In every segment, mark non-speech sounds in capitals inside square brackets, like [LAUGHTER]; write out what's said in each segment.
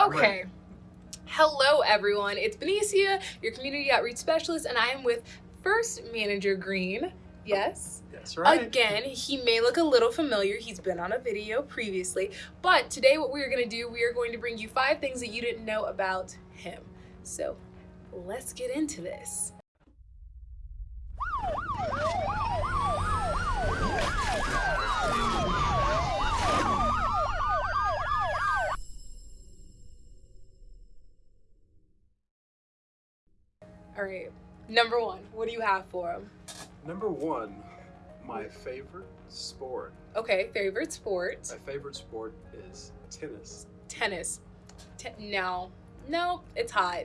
Okay. Hello, everyone. It's Benicia, your community outreach specialist, and I am with First Manager Green. Oh, yes. That's right. Again, he may look a little familiar. He's been on a video previously. But today, what we're going to do, we are going to bring you five things that you didn't know about him. So let's get into this. Right. Number one, what do you have for him? Number one, my favorite sport. Okay, favorite sport. My favorite sport is tennis. tennis. Te- no, no, it's hot.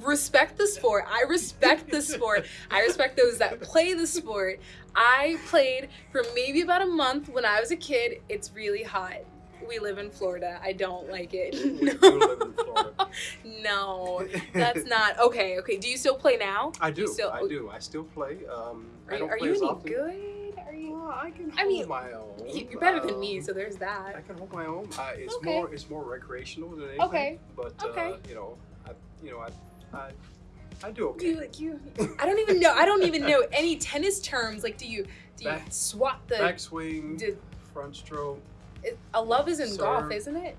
Respect the sport. I respect the sport. I respect those that play the sport. I played for maybe about a month when I was a kid. It's really hot. We live in Florida. I don't like it. We do [LAUGHS] live in Florida. no, [LAUGHS] that's not okay. Okay, do you still play now? I do. You still- I do. I still play. Um, Are I you, don't are play you as any often. good? Are you? Well, I can I mean, my own. you- You're better than Um, me, so there's that. I can hold my own. Uh, it's Okay. more. It's more recreational than anything. Okay. But Okay. Uh, you know, I, you know, I, I, I do okay. You like you. I don't even [LAUGHS] know. I don't even know any tennis terms. Like, do you do you Back- swat the? Backswing, Did, front stroke. It, a love is in golf, isn't it?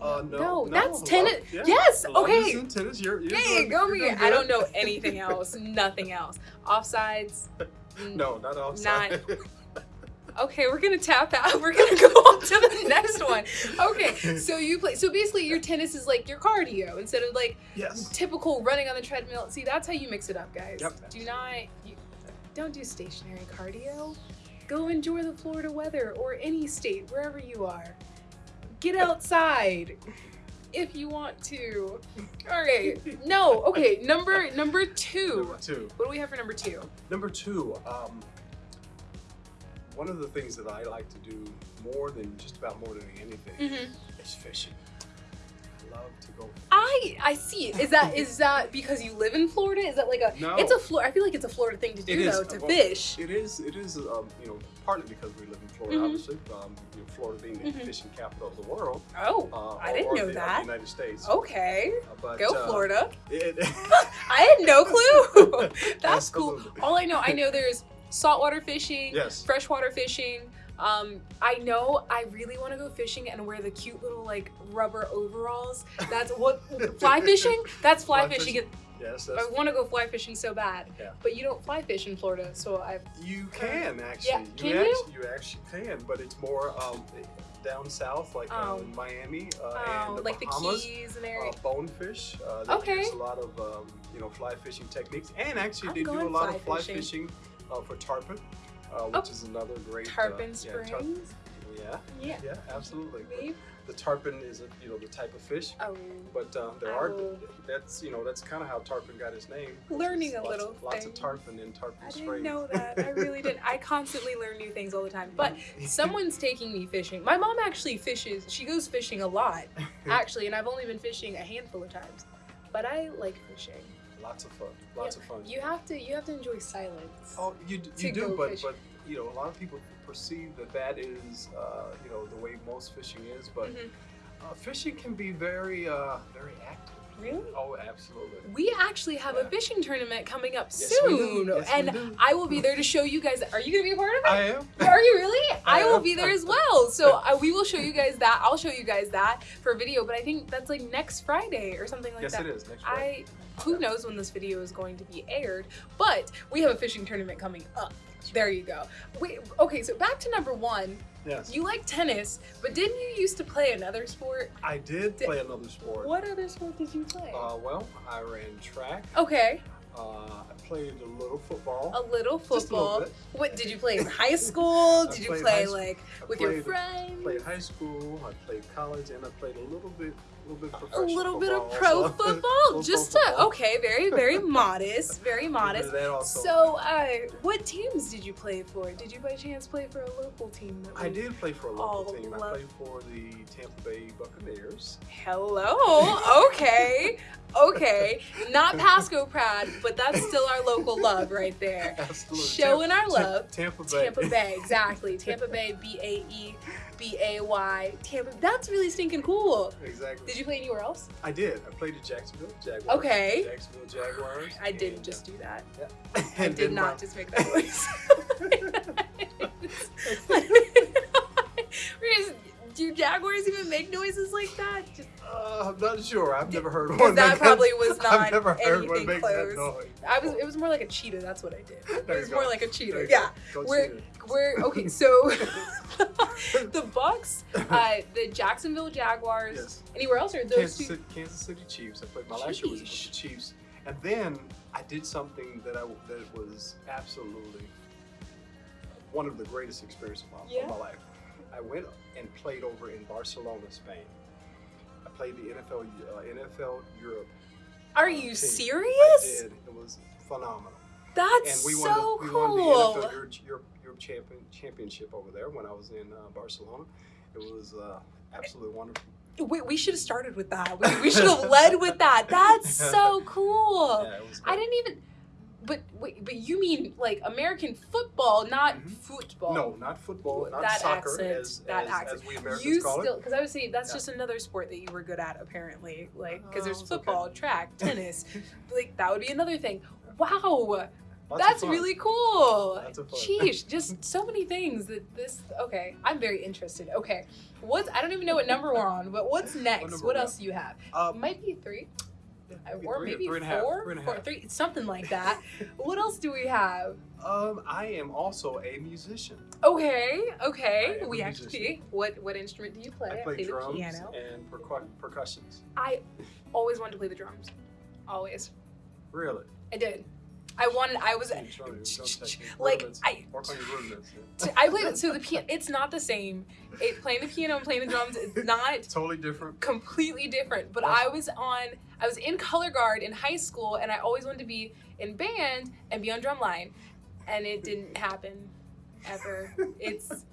Uh, no, no, no, that's tennis. yeah, Yes, love okay. in tennis. You're, you're Yeah, doing- go me. I don't know [LAUGHS] anything else. Nothing else. Offsides. n- No, not offside. [LAUGHS] Okay, we're gonna tap out. [LAUGHS] We're gonna go on to the next one. Okay, so you play. So basically, your tennis is like your cardio instead of like yes. typical running on the treadmill. See, that's how you mix it up, guys. Yep. Do not. You, don't do stationary cardio. Go enjoy the Florida weather or any state, wherever you are. Get outside if you want to. All right. No. Okay. Number number two. Number two. What do we have for number two? Number two. Um, one of the things that I like to do more than just about more than anything Mm-hmm. is fishing. I love to go. I I see. Is that is that because you live in Florida? Is that like a? No. It's a Florida. I feel like it's a Florida thing to do It is. though to Well, fish. It is. It is. Um, you know, partly because we live in Florida, Mhm. obviously. Um, you know, Florida being the Mhm. fishing capital of the world. Oh, Uh, I didn't know the, that. United States. okay. Uh, but, Go uh, Florida. It, [LAUGHS] [LAUGHS] I had no clue. [LAUGHS] That's cool. All I know, I know there's saltwater fishing, Yes. freshwater fishing. Um, I know I really want to go fishing and wear the cute little like rubber overalls. That's [LAUGHS] what fly fishing. That's fly, Fly fishing. Yes. I want to go fly fishing so bad, Yeah. but you don't fly fish in Florida, so I. You can actually. can you, you? Actually, you actually can, but it's more um, down south, like Oh. uh, in Miami uh, Oh, and the like Bahamas. the Keys and uh, area. bonefish. Uh, they Okay. use a lot of um, you know fly fishing techniques, and actually I'm they do a lot fly of fly fishing. fishing, uh, for tarpon, uh, which Oh. is another great. Tarpon uh, yeah, tar- Springs. yeah, Yeah. yeah, absolutely. But the tarpon is a, you know the type of fish, Oh, but uh, there are Oh. that's you know that's kind of how tarpon got his name. Learning a little of, lots of tarpon in Tarpon springs. I Springs. didn't know that. I really didn't. I [LAUGHS] constantly learn new things all the time. But someone's taking me fishing. My mom actually fishes. She goes fishing a lot, [LAUGHS] actually, and I've only been fishing a handful of times. But I like fishing. Lots of fun. Lots Yeah, of fun. You have to. You have to enjoy silence. Oh, you, you do, but fish. but you know, a lot of people perceive that that is uh, you know the way most fishing is, but Mhm. uh, fishing can be very uh, very active. Really? Oh, absolutely. We actually have a fishing tournament coming up Yes, soon, Yes, and. I will be there to show you guys. Are you gonna be a part of it? I am. Are you really? [LAUGHS] I will be there as well. So uh, we will show you guys that. I'll show you guys that for video. But I think that's like next Friday or something like yes, that. Yes, it is next Friday. I who knows when this video is going to be aired, but we have a fishing tournament coming up. There you go. Wait, okay, so back to number one. Yes, You like tennis, but didn't you used to play another sport? I did Di- play another sport. What other sport did you play? Uh, well, I ran track. okay, Uh, I played a little football. a little Just a little football. What did you play in [LAUGHS] high school? Did you play like I with your friends? Played high school. I played college, and I played a little bit, a little bit a professional little bit of pro also. [LAUGHS] football, just to okay, very very [LAUGHS] modest, very A little bit modest. of that also. So, uh, what teams did you play for? Did you by chance play for a local team? that I did play for a local team. I played for the Tampa Bay Buccaneers. Hello. Okay. Okay, not Pasco Prad, but that's still our local love right there. [LAUGHS] Absolutely. Showing our Tampa- love. Tampa Bay. Tampa Bay, exactly. Tampa Bay, B A E B A Y. Tampa. That's really stinking cool. exactly. Did you play anywhere else? I did. I played at Jacksonville Jaguars. Okay. Jacksonville Jaguars. I didn't and, just do that. uh, I [LAUGHS] did not my- just make that [LAUGHS] noise. [LAUGHS] Do Jaguars even make noises like that? Just, Uh, I'm not sure. I've never heard one. that probably [LAUGHS] was I've not never heard one anything make close. that noise. I was. It was more like a cheetah. That's what I did. [LAUGHS] It was more like a cheetah. Yeah. We're we're okay. So [LAUGHS] the Bucks, uh, the Jacksonville Jaguars. Yes. Anywhere else or those Kansas two? City, Kansas City Chiefs. I played my last year was with the Chiefs, and then I did something that I that was absolutely one of the greatest experiences of my, Yeah. of my life. I went and played over in Barcelona, Spain. I played the NFL uh, NFL Europe. Are you team. serious? I did. It was phenomenal. That's and we so won the, we won the cool. NFL Europe, Europe, Europe champion, championship over there when I was in uh, Barcelona. It was uh, absolutely wonderful. We, we should have started with that. We, we should have led with that. That's [LAUGHS] so cool. Yeah, it was I didn't even. But wait, but you mean like American football, not Mhm. football? No, not football, not That soccer, accent, as, that as, accent. as we Americans you call still because I would say that's Yeah. just another sport that you were good at apparently like because Oh, there's okay. football track [LAUGHS] tennis like that would be another thing wow Lots that's really cool Lots of fun. Sheesh, [LAUGHS] just so many things that this okay i'm very interested okay what's i don't even know what number we're on but what's next number what else do you have Uh, might be three or three- maybe three and a half, four three and a Four- half. three- something like that what else do we have Um, I am also a musician. okay okay we actually musician. what what instrument do you play I play the drums piano and percu- percussions. I always wanted to play the drums. Always. Really? I did. I wanted. I was Don't- don't [LAUGHS] touch me. like Rudiments. I. Work on your rudiments. t- I played it. So the piano. It's not the same. It playing the piano and playing the drums is [LAUGHS] not Totally different. completely different. But That's- I was on. I was in color guard in high school, and I always wanted to be in band and be on drumline, and it didn't happen ever. [LAUGHS] It's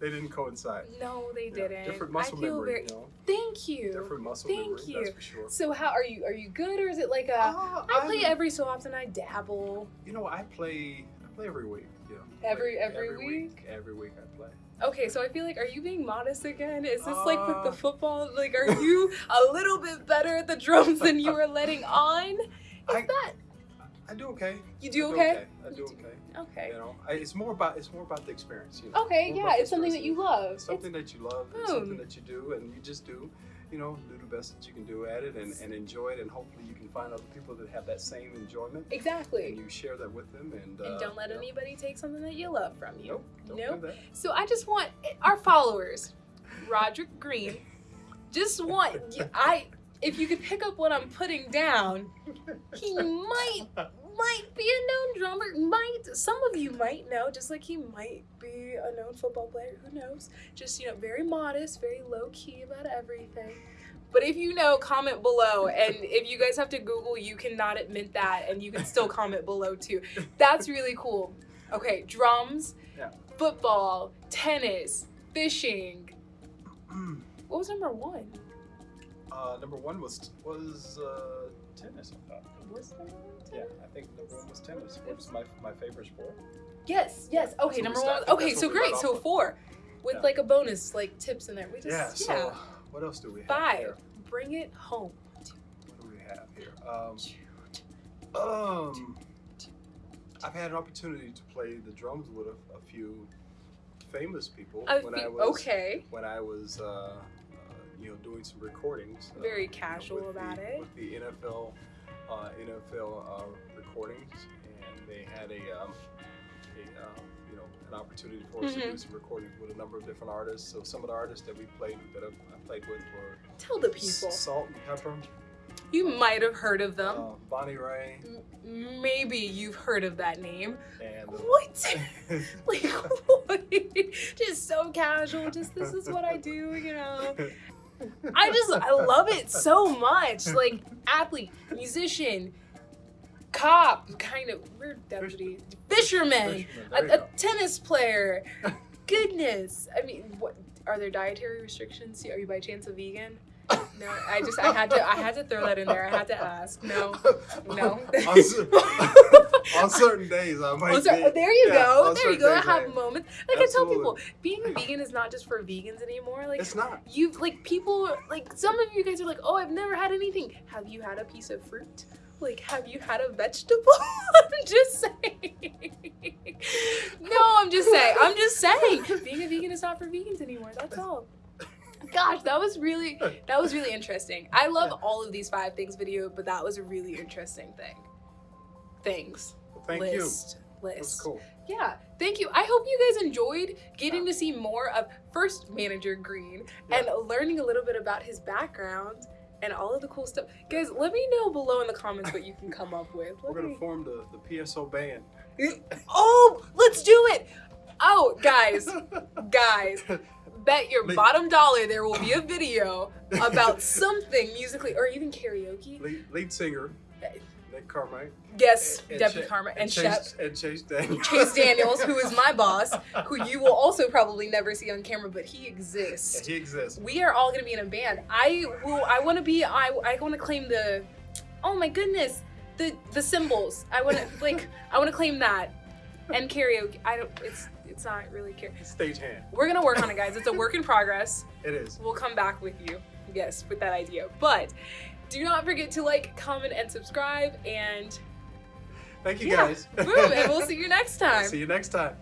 They didn't coincide. no, they Yeah, didn't. Different muscle I feel memory, very. you know. Thank you. Different muscle Thank memory, you. that's for sure. So how are you? Are you good, or is it like a? Uh, I play I'm- every so often. I dabble. You know, I play. I play every week. Know, Every- Play every week? Every week I play. Okay, so I feel like, are you being modest again? Is this like with the Uh. football? Like, are you a little bit better at the drums than you were letting on? Is I- that I do okay. you do I okay? I do do- okay. Okay. You know, I, it's more about it's more about the experience. You know. Okay, More yeah, it's something that you love. It's something that you love. It's Boom. something that you do, and you just do. You know, do the best that you can do at it, and, and enjoy it, and hopefully you can find other people that have that same enjoyment, exactly. and you share that with them. And, And uh, don't let know, anybody take something that you love from you. Nope. Nope. do. So I just want our followers, Roderick Green, just want [LAUGHS] I. If you could pick up what I'm putting down, he might [LAUGHS] might be a known drummer. Might some of you might know, just like he might be a known football player. Who knows? Just you know, very modest, very low key about everything. But if you know, comment below. And if you guys have to Google, you cannot admit that, and you can still [LAUGHS] comment below too. That's really cool. Okay, drums, Yeah. football, tennis, fishing. [CLEARS THROAT] What was number one? uh, number one was was uh, tennis. I thought. Was number Yeah. I think number one was tennis. Which is my my favorite sport. Yes, yes. Okay, So number one. Okay, so great. So four, with Yeah. like a bonus, like tips in there. We just Yeah. yeah. So what else do we have Five. here? Bring it home. What do we have here? Um, um, I've had an opportunity to play the drums with a, a few famous people when I was okay. when I was uh, uh, you know doing some recordings. uh, Very you know, casual about the, it. With the NFL uh, NFL uh, recordings, and they had a, um, a uh, you know an opportunity for us to Mhm. do some recordings with a number of different artists. So some of the artists that we played that I, I played with were Tell the people. Salt and Pepper, You might have heard of them. uh, Bonnie Raitt, M- Maybe you've heard of that name. and uh, What? [LAUGHS] like [LAUGHS] what? just so casual. Just this is what I do. You know. [LAUGHS] I just I love it so much. Like athlete, musician, cop, kind of weird deputy, fisherman, Fisherman, a, a tennis player. [LAUGHS] Goodness, I mean, what are there dietary restrictions? Are you by chance a vegan? No, I just I had to I had to throw that in there. I had to ask. No, no. [LAUGHS] [LAUGHS] [LAUGHS] on, certain days, I might. Be- there you yeah, go. There you go. I have am. moments. Like I tell people, being a vegan is not just for vegans anymore. Like It's not. you like people like some of you guys are like, oh, I've never had anything. Have you had a piece of fruit? Like, have you had a vegetable? [LAUGHS] I'm just saying. no, I'm just saying. I'm just saying. Being a vegan is not for vegans anymore. That's all. Gosh, that was really that was really interesting. I love all of these five things video, but that was a really interesting thing. Things. Thank list. you. List. That's cool. Yeah, thank you. I hope you guys enjoyed getting to see more of first manager Green and learning a little bit about his background and all of the cool stuff. Guys, let me know below in the comments what you can come up with. Let [LAUGHS] We're gonna me- form the, the PSO band. [LAUGHS] Oh, let's do it. Oh, guys, [LAUGHS] guys, bet your bottom dollar there will be a video about something musically or even karaoke. lead, lead singer Nick Carmike. Yes, and Debbie Cha- Karma and Chase, Shep. and Chase Daniels. Chase Daniels, who is my boss, [LAUGHS] who you will also probably never see on camera, but he exists. he exists. We are all gonna be in a band. I will. I want to be. I. I want to claim the. Oh my goodness, the the cymbals. I want to [LAUGHS] like. I want to claim that, and karaoke. I don't. It's. It's not really karaoke. Stagehand. We're gonna work on it, guys. It's a work in progress. [LAUGHS] It is. We'll come back with you. Yes, with that idea. But do not forget to like, comment, and subscribe. And Thank you yeah, guys. boom. And we'll [LAUGHS] see you next time. See you next time.